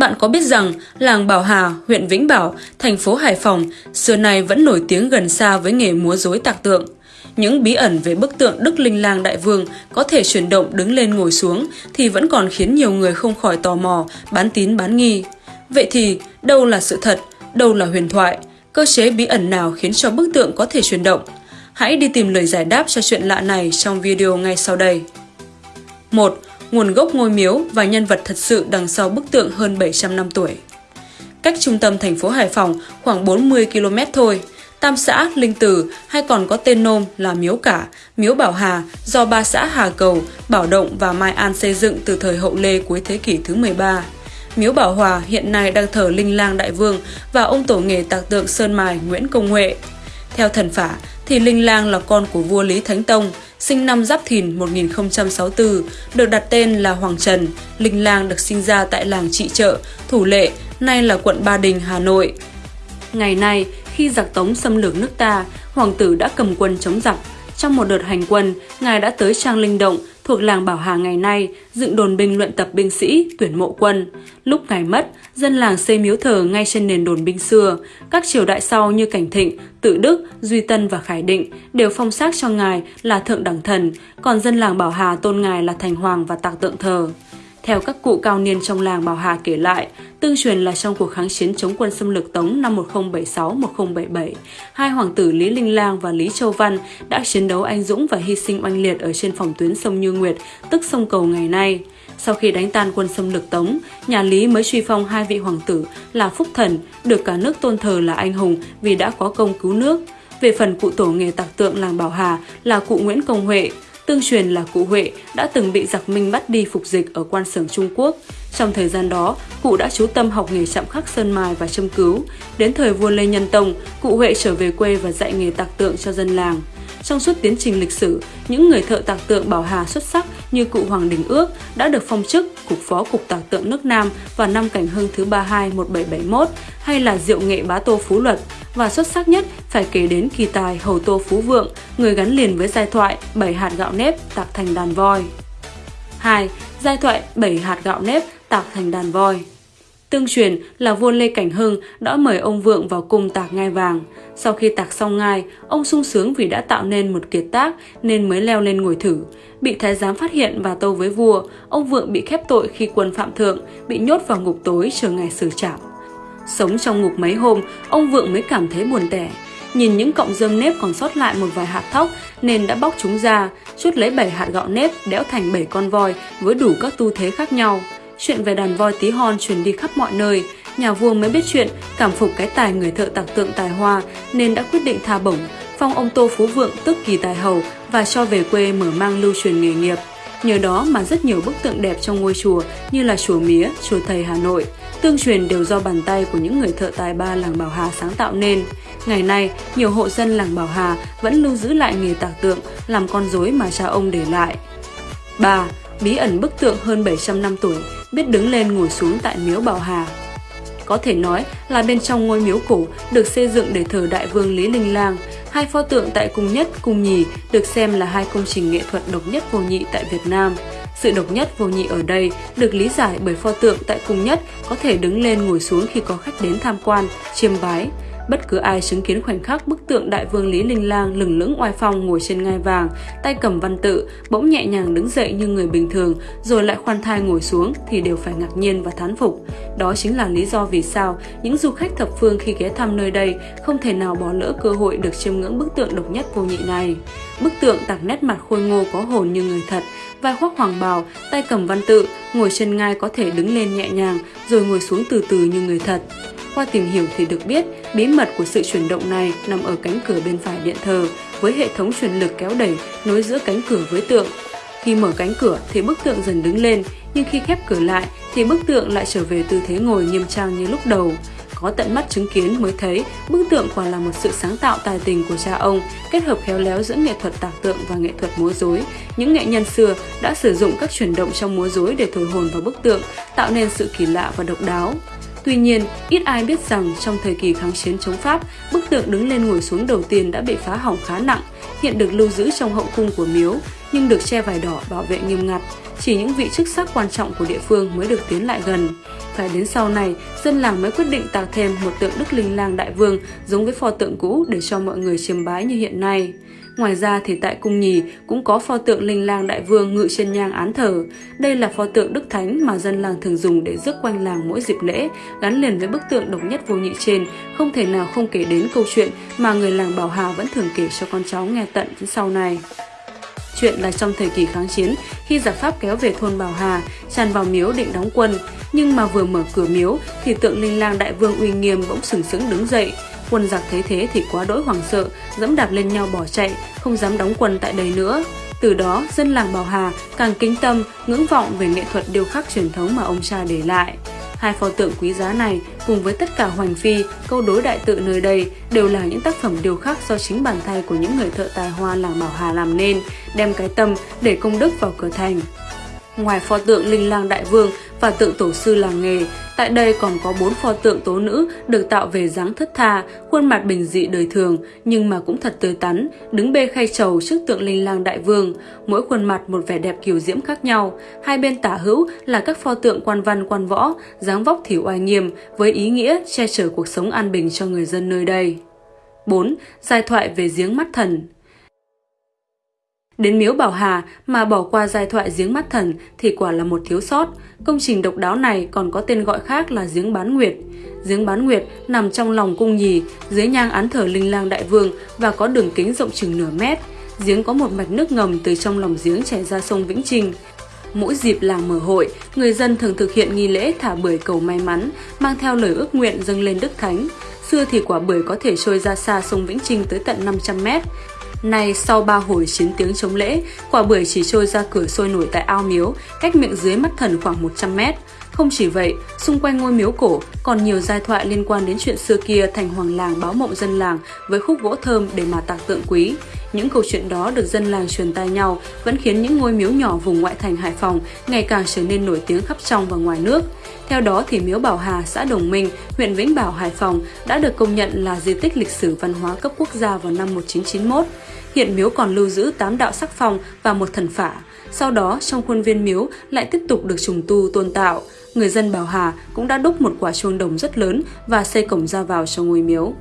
Bạn có biết rằng làng Bảo Hà, huyện Vĩnh Bảo, thành phố Hải Phòng xưa nay vẫn nổi tiếng gần xa với nghề múa rối tạc tượng. Những bí ẩn về bức tượng Đức Linh Lang Đại Vương có thể chuyển động đứng lên ngồi xuống thì vẫn còn khiến nhiều người không khỏi tò mò, bán tín bán nghi. Vậy thì đâu là sự thật, đâu là huyền thoại? Cơ chế bí ẩn nào khiến cho bức tượng có thể chuyển động? Hãy đi tìm lời giải đáp cho chuyện lạ này trong video ngay sau đây. 1 nguồn gốc ngôi miếu và nhân vật thật sự đằng sau bức tượng hơn 700 năm tuổi. Cách trung tâm thành phố Hải Phòng khoảng 40 km thôi, Tam xã Linh Từ hay còn có tên nôm là Miếu Cả, Miếu Bảo Hà do ba xã Hà Cầu, Bảo Động và Mai An xây dựng từ thời hậu Lê cuối thế kỷ thứ 13. Miếu Bảo Hòa hiện nay đang thờ Linh Lang Đại Vương và ông tổ nghề tạc tượng Sơn Mài Nguyễn Công Huệ. Theo thần phả thì Linh Lang là con của vua Lý Thánh Tông, sinh năm Giáp Thìn 1064, được đặt tên là Hoàng Trần. Linh Lang được sinh ra tại làng Trị Trợ, Thủ Lệ, nay là quận Ba Đình, Hà Nội. Ngày nay, khi giặc Tống xâm lược nước ta, hoàng tử đã cầm quân chống giặc. Trong một đợt hành quân, ngài đã tới Trang Linh Động, thuộc làng Bảo Hà ngày nay, dựng đồn binh luyện tập binh sĩ, tuyển mộ quân. Lúc ngài mất, dân làng xây miếu thờ ngay trên nền đồn binh xưa. Các triều đại sau như Cảnh Thịnh, Tự Đức, Duy Tân và Khải Định đều phong xác cho ngài là thượng đẳng thần, còn dân làng Bảo Hà tôn ngài là thành hoàng và tạc tượng thờ. Theo các cụ cao niên trong làng Bảo Hà kể lại, tương truyền là trong cuộc kháng chiến chống quân xâm lược Tống năm 1076-1077, hai hoàng tử Lý Linh Lang và Lý Châu Văn đã chiến đấu anh dũng và hy sinh oanh liệt ở trên phòng tuyến sông Như Nguyệt, tức sông Cầu ngày nay. Sau khi đánh tan quân xâm lược Tống, nhà Lý mới truy phong hai vị hoàng tử là Phúc Thần, được cả nước tôn thờ là anh hùng vì đã có công cứu nước. Về phần cụ tổ nghề tạc tượng làng Bảo Hà là cụ Nguyễn Công Huệ, Tương truyền là cụ Huệ đã từng bị giặc Minh bắt đi phục dịch ở quan sưởng Trung Quốc. Trong thời gian đó, cụ đã chú tâm học nghề chạm khắc sơn mài và châm cứu. Đến thời vua Lê Nhân Tông, cụ Huệ trở về quê và dạy nghề tạc tượng cho dân làng. Trong suốt tiến trình lịch sử, những người thợ tạc tượng Bảo Hà xuất sắc như cụ Hoàng Đình Ước đã được phong chức Cục Phó Cục Tạc tượng nước Nam vào năm Cảnh Hưng thứ 32 1771 hay là Diệu Nghệ Bá Tô Phú Luật và xuất sắc nhất phải kể đến kỳ tài Hầu Tô Phú Vượng, người gắn liền với giai thoại bảy hạt gạo nếp tạc thành đàn voi. 2. Giai thoại bảy hạt gạo nếp tạc thành đàn voi Tương truyền là vua Lê Cảnh Hưng đã mời ông Vượng vào cung tạc ngai vàng. Sau khi tạc xong ngai, ông sung sướng vì đã tạo nên một kiệt tác nên mới leo lên ngồi thử. Bị thái giám phát hiện và tâu với vua, ông Vượng bị khép tội khi quân phạm thượng, bị nhốt vào ngục tối chờ ngày xử trảm. Sống trong ngục mấy hôm, ông Vượng mới cảm thấy buồn tẻ. Nhìn những cọng rơm nếp còn sót lại một vài hạt thóc nên đã bóc chúng ra, chút lấy 7 hạt gạo nếp đẽo thành 7 con voi với đủ các tu thế khác nhau. Chuyện về đàn voi tí hon truyền đi khắp mọi nơi, nhà vua mới biết chuyện, cảm phục cái tài người thợ tạc tượng tài hoa nên đã quyết định tha bổng, phong ông Tô Phú Vượng tức kỳ tài hầu và cho về quê mở mang lưu truyền nghề nghiệp. Nhờ đó mà rất nhiều bức tượng đẹp trong ngôi chùa như là chùa Mía, chùa Thầy Hà Nội, tương truyền đều do bàn tay của những người thợ tài ba làng Bảo Hà sáng tạo nên. Ngày nay, nhiều hộ dân làng Bảo Hà vẫn lưu giữ lại nghề tạc tượng, làm con rối mà cha ông để lại. 3. Bí ẩn bức tượng hơn 700 năm tuổi, biết đứng lên ngồi xuống tại miếu Bảo Hà. Có thể nói là bên trong ngôi miếu cổ được xây dựng để thờ đại vương Lý Linh Lang, hai pho tượng tại cung nhất, cung nhì được xem là hai công trình nghệ thuật độc nhất vô nhị tại Việt Nam. Sự độc nhất vô nhị ở đây được lý giải bởi pho tượng tại cung nhất có thể đứng lên ngồi xuống khi có khách đến tham quan, chiêm bái. Bất cứ ai chứng kiến khoảnh khắc bức tượng đại vương Lý Linh Lang lừng lững oai phong ngồi trên ngai vàng, tay cầm văn tự, bỗng nhẹ nhàng đứng dậy như người bình thường, rồi lại khoan thai ngồi xuống thì đều phải ngạc nhiên và thán phục. Đó chính là lý do vì sao những du khách thập phương khi ghé thăm nơi đây không thể nào bỏ lỡ cơ hội được chiêm ngưỡng bức tượng độc nhất vô nhị này. Bức tượng tạc nét mặt khôi ngô có hồn như người thật, vai khoác hoàng bào, tay cầm văn tự, ngồi trên ngai có thể đứng lên nhẹ nhàng rồi ngồi xuống từ từ như người thật. Qua tìm hiểu thì được biết, bí mật của sự chuyển động này nằm ở cánh cửa bên phải điện thờ với hệ thống truyền lực kéo đẩy nối giữa cánh cửa với tượng. Khi mở cánh cửa thì bức tượng dần đứng lên, nhưng khi khép cửa lại thì bức tượng lại trở về tư thế ngồi nghiêm trang như lúc đầu. Có tận mắt chứng kiến mới thấy bức tượng quả là một sự sáng tạo tài tình của cha ông, kết hợp khéo léo giữa nghệ thuật tạc tượng và nghệ thuật múa rối. Những nghệ nhân xưa đã sử dụng các chuyển động trong múa rối để thổi hồn vào bức tượng, tạo nên sự kỳ lạ và độc đáo. Tuy nhiên, ít ai biết rằng trong thời kỳ kháng chiến chống Pháp, bức tượng đứng lên ngồi xuống đầu tiên đã bị phá hỏng khá nặng, hiện được lưu giữ trong hậu cung của miếu. nhưng được che vải đỏ bảo vệ nghiêm ngặt. Chỉ những vị chức sắc quan trọng của địa phương mới được tiến lại gần. Phải đến sau này, dân làng mới quyết định tạo thêm một tượng Đức Linh Lang Đại Vương giống với pho tượng cũ để cho mọi người chiêm bái như hiện nay. Ngoài ra thì tại cung nhì cũng có pho tượng linh lang đại vương ngự trên nhang án thờ. Đây là pho tượng đức thánh mà dân làng thường dùng để rước quanh làng mỗi dịp lễ, gắn liền với bức tượng độc nhất vô nhị trên, không thể nào không kể đến câu chuyện mà người làng Bảo Hà vẫn thường kể cho con cháu nghe tận đến sau này. Chuyện là trong thời kỳ kháng chiến, khi giặc Pháp kéo về thôn Bảo Hà, tràn vào miếu định đóng quân, nhưng mà vừa mở cửa miếu thì tượng linh lang đại vương uy nghiêm bỗng sừng sững đứng dậy, Quân giặc thấy thế thì quá đỗi hoảng sợ, dẫm đạp lên nhau bỏ chạy, không dám đóng quân tại đây nữa. Từ đó, dân làng Bảo Hà càng kính tâm, ngưỡng vọng về nghệ thuật điêu khắc truyền thống mà ông cha để lại. Hai pho tượng quý giá này cùng với tất cả hoành phi, câu đối đại tự nơi đây đều là những tác phẩm điêu khắc do chính bàn tay của những người thợ tài hoa làng Bảo Hà làm nên, đem cái tâm để công đức vào cửa thành. Ngoài pho tượng linh lang đại vương và tượng tổ sư làng nghề, tại đây còn có bốn pho tượng tố nữ được tạo về dáng thất tha, khuôn mặt bình dị đời thường nhưng mà cũng thật tươi tắn, đứng bê khay trầu trước tượng linh lang đại vương, mỗi khuôn mặt một vẻ đẹp kiều diễm khác nhau. Hai bên tả hữu là các pho tượng quan văn quan võ, dáng vóc thì oai nghiêm với ý nghĩa che chở cuộc sống an bình cho người dân nơi đây. 4. Giai thoại về giếng mắt thần Đến miếu Bảo Hà mà bỏ qua giai thoại giếng mắt thần thì quả là một thiếu sót. Công trình độc đáo này còn có tên gọi khác là giếng bán nguyệt. Giếng bán nguyệt nằm trong lòng cung nhì, dưới nhang án thờ linh lang đại vương và có đường kính rộng chừng nửa mét. Giếng có một mạch nước ngầm từ trong lòng giếng chảy ra sông Vĩnh Trinh. Mỗi dịp làng mở hội, người dân thường thực hiện nghi lễ thả bưởi cầu may mắn, mang theo lời ước nguyện dâng lên Đức Thánh. Xưa thì quả bưởi có thể trôi ra xa sông Vĩnh Trinh tới tận 500 mét. Nay sau ba hồi chiến tiếng chống lễ, quả bưởi chỉ trôi ra cửa sôi nổi tại ao miếu, cách miệng dưới mắt thần khoảng 100 mét. Không chỉ vậy, xung quanh ngôi miếu cổ còn nhiều giai thoại liên quan đến chuyện xưa kia thành hoàng làng báo mộng dân làng với khúc gỗ thơm để mà tạc tượng quý. Những câu chuyện đó được dân làng truyền tai nhau vẫn khiến những ngôi miếu nhỏ vùng ngoại thành Hải Phòng ngày càng trở nên nổi tiếng khắp trong và ngoài nước. Theo đó thì miếu Bảo Hà, xã Đồng Minh, huyện Vĩnh Bảo, Hải Phòng đã được công nhận là di tích lịch sử văn hóa cấp quốc gia vào năm 1991. Hiện miếu còn lưu giữ 8 đạo sắc phong và một thần phả. Sau đó, trong khuôn viên miếu lại tiếp tục được trùng tu tôn tạo. Người dân Bảo Hà cũng đã đúc một quả chuông đồng rất lớn và xây cổng ra vào cho ngôi miếu.